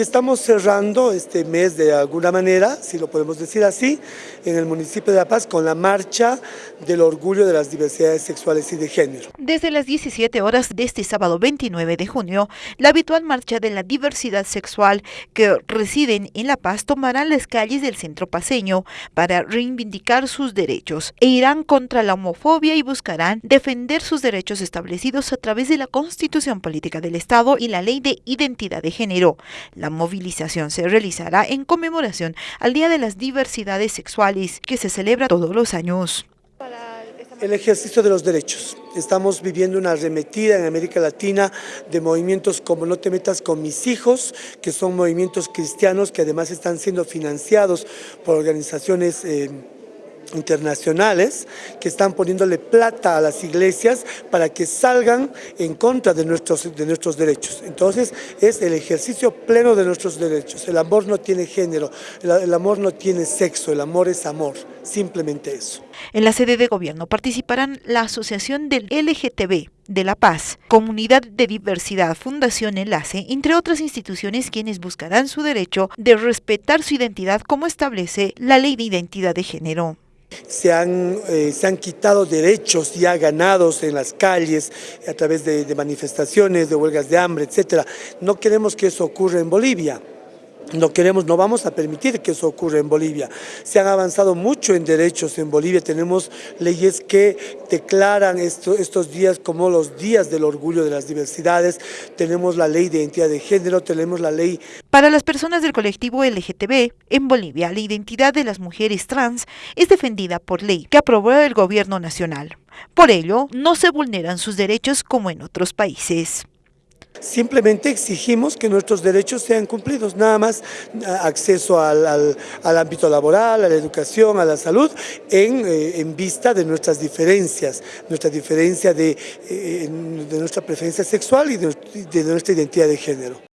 estamos cerrando este mes de alguna manera, si lo podemos decir así, en el municipio de La Paz con la marcha del orgullo de las diversidades sexuales y de género. Desde las 17 horas de este sábado 29 de junio, la habitual marcha de la diversidad sexual que residen en La Paz tomarán las calles del centro paseño para reivindicar sus derechos e irán contra la homofobia y buscarán defender sus derechos establecidos a través de la Constitución Política del Estado y la Ley de Identidad de Género. Movilización se realizará en conmemoración al Día de las Diversidades Sexuales que se celebra todos los años. El ejercicio de los derechos. Estamos viviendo una arremetida en América Latina de movimientos como No te metas con mis hijos, que son movimientos cristianos que además están siendo financiados por organizaciones eh, internacionales que están poniéndole plata a las iglesias para que salgan en contra de nuestros, de nuestros derechos. Entonces es el ejercicio pleno de nuestros derechos. El amor no tiene género, el, el amor no tiene sexo, el amor es amor, simplemente eso. En la sede de gobierno participarán la Asociación del LGTB de La Paz, Comunidad de Diversidad, Fundación Enlace, entre otras instituciones quienes buscarán su derecho de respetar su identidad como establece la Ley de Identidad de Género se han, eh, se han quitado derechos ya ganados en las calles a través de, de manifestaciones, de huelgas de hambre, etcétera. No queremos que eso ocurra en Bolivia. No queremos, no vamos a permitir que eso ocurra en Bolivia. Se han avanzado mucho en derechos en Bolivia, tenemos leyes que declaran esto, estos días como los días del orgullo de las diversidades, tenemos la ley de identidad de género, tenemos la ley... Para las personas del colectivo LGTB, en Bolivia la identidad de las mujeres trans es defendida por ley que aprobó el gobierno nacional. Por ello, no se vulneran sus derechos como en otros países. Simplemente exigimos que nuestros derechos sean cumplidos, nada más acceso al, al, ámbito laboral, a la educación, a la salud, en, eh, en vista de nuestras diferencias, nuestra diferencia de, eh, de nuestra preferencia sexual y de nuestra identidad de género.